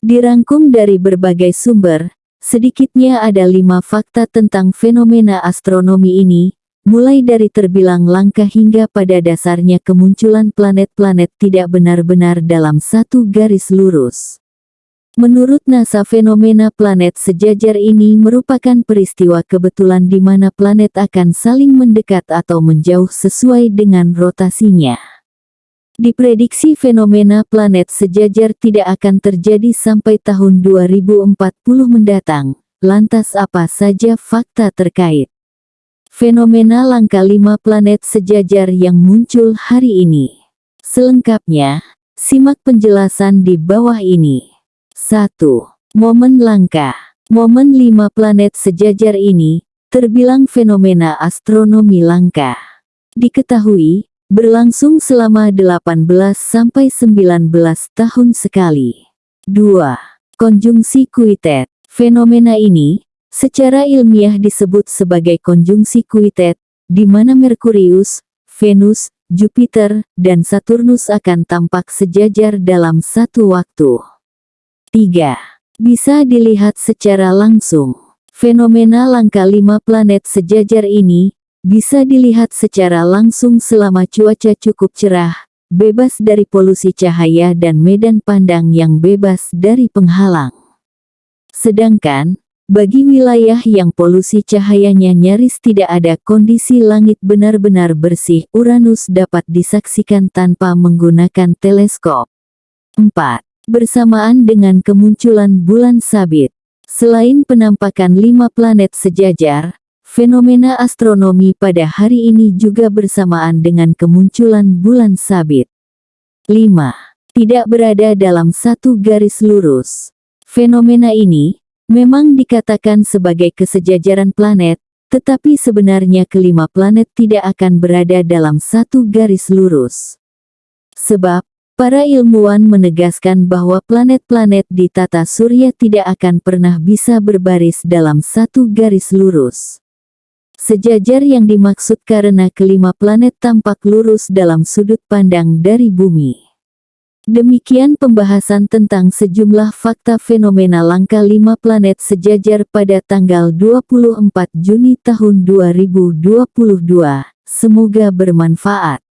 Dirangkum dari berbagai sumber, sedikitnya ada lima fakta tentang fenomena astronomi ini, mulai dari terbilang langka hingga pada dasarnya kemunculan planet-planet tidak benar-benar dalam satu garis lurus. Menurut NASA fenomena planet sejajar ini merupakan peristiwa kebetulan di mana planet akan saling mendekat atau menjauh sesuai dengan rotasinya. Diprediksi fenomena planet sejajar tidak akan terjadi sampai tahun 2040 mendatang. Lantas apa saja fakta terkait? Fenomena langka lima planet sejajar yang muncul hari ini. Selengkapnya, simak penjelasan di bawah ini. 1. Momen langka. Momen lima planet sejajar ini, terbilang fenomena astronomi langka. Diketahui, berlangsung selama 18-19 tahun sekali. 2. Konjungsi kuitet. Fenomena ini, secara ilmiah disebut sebagai konjungsi kuitet, di mana Merkurius, Venus, Jupiter, dan Saturnus akan tampak sejajar dalam satu waktu. 3. Bisa dilihat secara langsung. Fenomena langka lima planet sejajar ini, bisa dilihat secara langsung selama cuaca cukup cerah, bebas dari polusi cahaya dan medan pandang yang bebas dari penghalang. Sedangkan, bagi wilayah yang polusi cahayanya nyaris tidak ada kondisi langit benar-benar bersih, Uranus dapat disaksikan tanpa menggunakan teleskop. 4 bersamaan dengan kemunculan bulan sabit. Selain penampakan lima planet sejajar, fenomena astronomi pada hari ini juga bersamaan dengan kemunculan bulan sabit. 5. Tidak berada dalam satu garis lurus. Fenomena ini, memang dikatakan sebagai kesejajaran planet, tetapi sebenarnya kelima planet tidak akan berada dalam satu garis lurus. Sebab, Para ilmuwan menegaskan bahwa planet-planet di tata surya tidak akan pernah bisa berbaris dalam satu garis lurus. Sejajar yang dimaksud karena kelima planet tampak lurus dalam sudut pandang dari bumi. Demikian pembahasan tentang sejumlah fakta fenomena langka lima planet sejajar pada tanggal 24 Juni tahun 2022. Semoga bermanfaat.